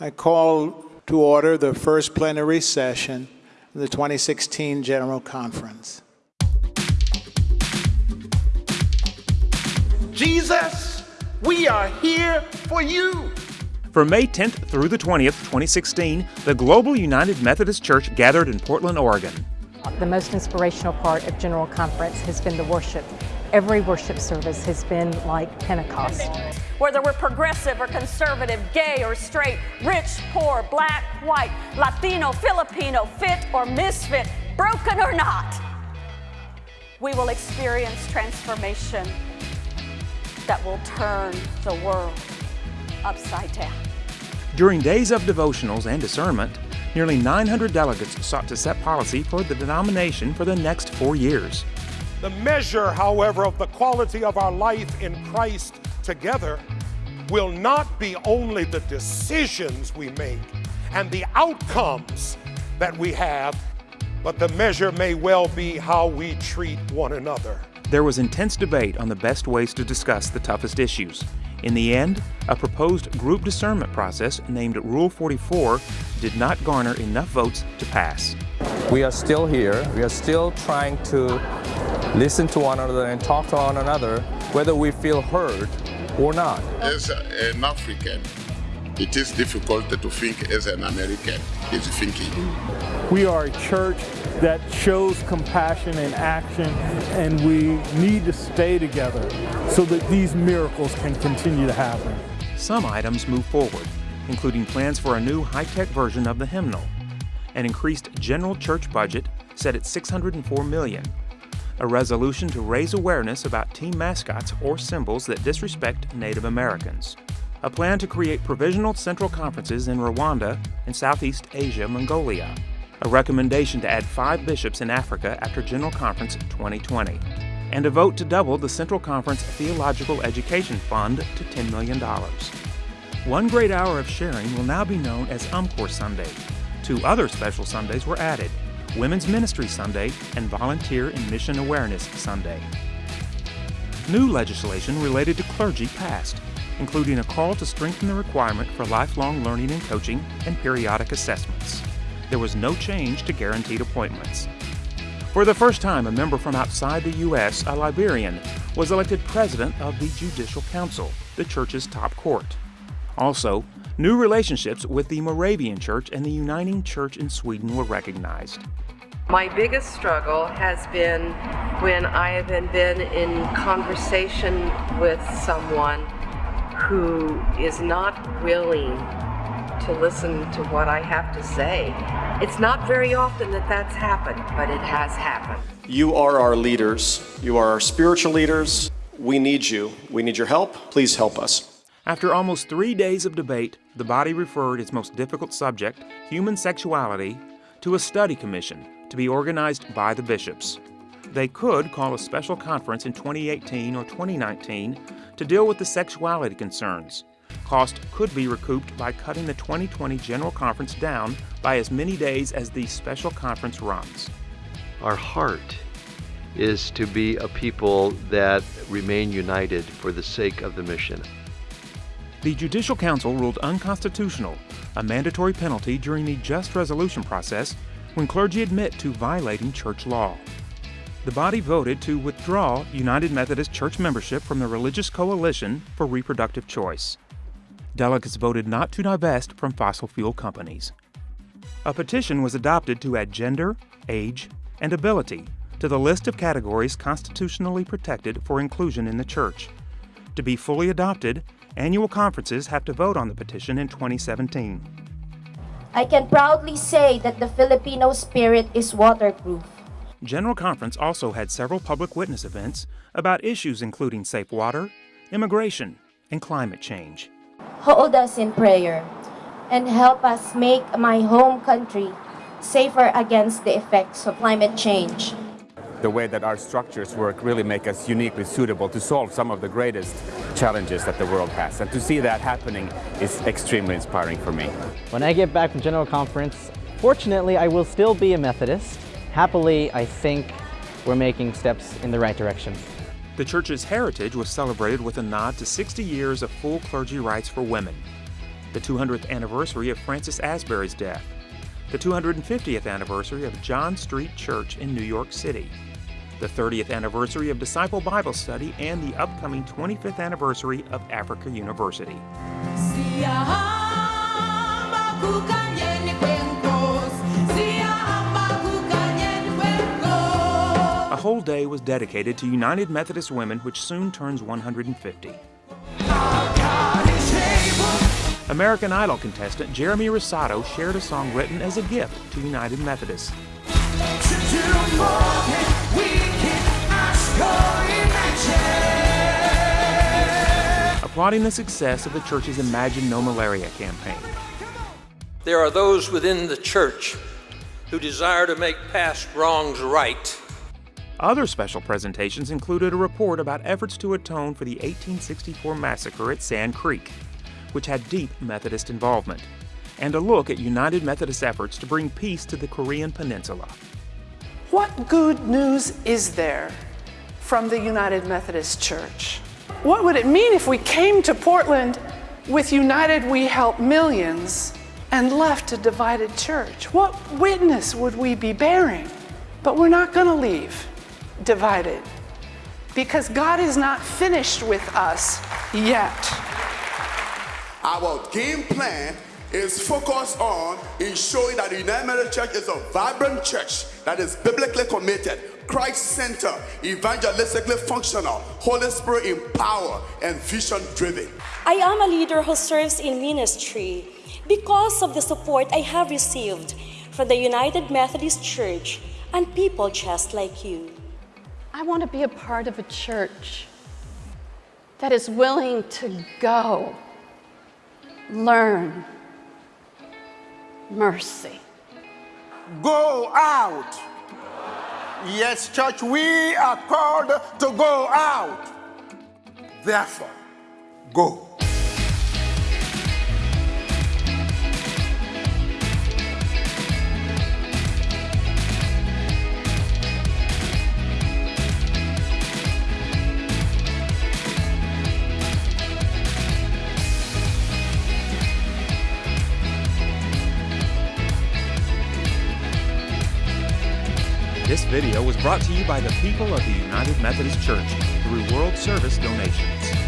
I call to order the first plenary session of the 2016 General Conference. Jesus, we are here for you. From May 10th through the 20th, 2016, the Global United Methodist Church gathered in Portland, Oregon. The most inspirational part of General Conference has been the worship. Every worship service has been like Pentecost. Whether we're progressive or conservative, gay or straight, rich, poor, black, white, Latino, Filipino, fit or misfit, broken or not, we will experience transformation that will turn the world upside down. During days of devotionals and discernment, nearly 900 delegates sought to set policy for the denomination for the next four years. The measure, however, of the quality of our life in Christ together will not be only the decisions we make and the outcomes that we have, but the measure may well be how we treat one another. There was intense debate on the best ways to discuss the toughest issues. In the end, a proposed group discernment process named Rule 44 did not garner enough votes to pass. We are still here. We are still trying to listen to one another and talk to one another, whether we feel heard or not. As an African, it is difficult to think as an American is thinking. We are a church that shows compassion in action and we need to stay together so that these miracles can continue to happen. Some items move forward, including plans for a new high-tech version of the hymnal, an increased general church budget set at 604 million, a resolution to raise awareness about team mascots or symbols that disrespect Native Americans, a plan to create provisional central conferences in Rwanda and Southeast Asia, Mongolia, a recommendation to add five bishops in Africa after General Conference 2020, and a vote to double the Central Conference Theological Education Fund to $10 million. One great hour of sharing will now be known as UMCOR Sunday. Two other special Sundays were added Women's Ministry Sunday and Volunteer and Mission Awareness Sunday. New legislation related to clergy passed, including a call to strengthen the requirement for lifelong learning and coaching and periodic assessments there was no change to guaranteed appointments. For the first time, a member from outside the U.S., a Liberian, was elected president of the Judicial Council, the church's top court. Also, new relationships with the Moravian Church and the Uniting Church in Sweden were recognized. My biggest struggle has been when I have been in conversation with someone who is not willing to listen to what I have to say. It's not very often that that's happened, but it has happened. You are our leaders. You are our spiritual leaders. We need you. We need your help. Please help us. After almost three days of debate, the body referred its most difficult subject, human sexuality, to a study commission to be organized by the bishops. They could call a special conference in 2018 or 2019 to deal with the sexuality concerns, Cost could be recouped by cutting the 2020 General Conference down by as many days as the special conference runs. Our heart is to be a people that remain united for the sake of the mission. The Judicial Council ruled unconstitutional a mandatory penalty during the just resolution process when clergy admit to violating church law. The body voted to withdraw United Methodist Church membership from the Religious Coalition for Reproductive Choice delegates voted not to divest from fossil fuel companies. A petition was adopted to add gender, age, and ability to the list of categories constitutionally protected for inclusion in the Church. To be fully adopted, annual conferences have to vote on the petition in 2017. I can proudly say that the Filipino spirit is waterproof. General Conference also had several public witness events about issues including safe water, immigration, and climate change hold us in prayer, and help us make my home country safer against the effects of climate change. The way that our structures work really make us uniquely suitable to solve some of the greatest challenges that the world has. And to see that happening is extremely inspiring for me. When I get back from General Conference, fortunately I will still be a Methodist. Happily, I think we're making steps in the right direction. The church's heritage was celebrated with a nod to 60 years of full clergy rights for women. the 200th anniversary of Francis Asbury's death, the 250th anniversary of John Street Church in New York City, the 30th anniversary of Disciple Bible Study, and the upcoming 25th anniversary of Africa University. A whole day was dedicated to United Methodist Women, which soon turns 150. American Idol contestant Jeremy Rosado shared a song written as a gift to United Methodists. Applauding the success of the church's Imagine No Malaria campaign. There are those within the church who desire to make past wrongs right. Other special presentations included a report about efforts to atone for the 1864 massacre at Sand Creek, which had deep Methodist involvement, and a look at United Methodist efforts to bring peace to the Korean Peninsula. What good news is there from the United Methodist Church? What would it mean if we came to Portland with United We Help Millions and left a divided church? What witness would we be bearing? But we're not going to leave divided because God is not finished with us yet. Our game plan is focused on ensuring that the United Methodist Church is a vibrant church that is biblically committed, Christ-centered, evangelistically functional, Holy Spirit empowered, and vision-driven. I am a leader who serves in ministry because of the support I have received from the United Methodist Church and people just like you. I want to be a part of a church that is willing to go, learn, mercy. Go out. Yes, church, we are called to go out. Therefore, go. This video was brought to you by the people of the United Methodist Church through World Service donations.